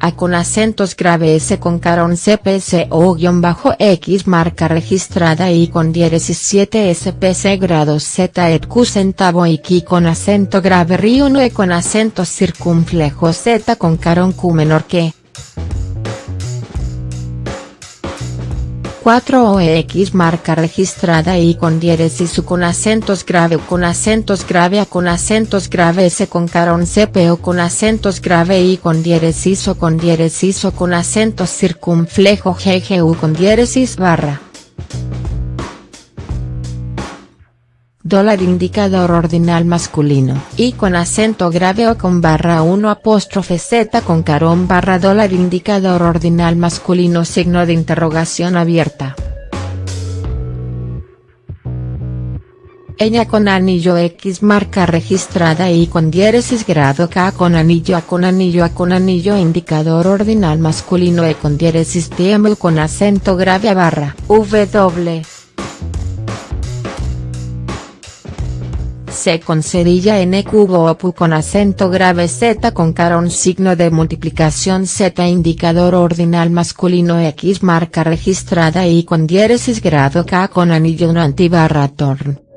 A con acentos grave S con carón CPC o guion bajo X marca registrada y con diéresis 7 SPC grados Z et Q centavo y Q con acento grave río 1 e con acento circunflejo Z con carón Q menor que. 4 OX marca registrada y con diéresis U con acentos grave U con acentos grave A con acentos grave S con carón CP o con acentos grave I con diéresis O con diéresis O con acentos circunflejo GGU con diéresis barra. Dólar indicador ordinal masculino, y con acento grave o con barra 1 apóstrofe z con carón barra dólar indicador ordinal masculino signo de interrogación abierta. Ella con anillo X marca registrada y con diéresis grado K con anillo A con anillo A con anillo indicador ordinal masculino E con diéresis TM con acento grave a barra W. C con cerilla n cubo opu con acento grave z con carón signo de multiplicación z indicador ordinal masculino x marca registrada y con diéresis grado k con anillo no antibarra torn.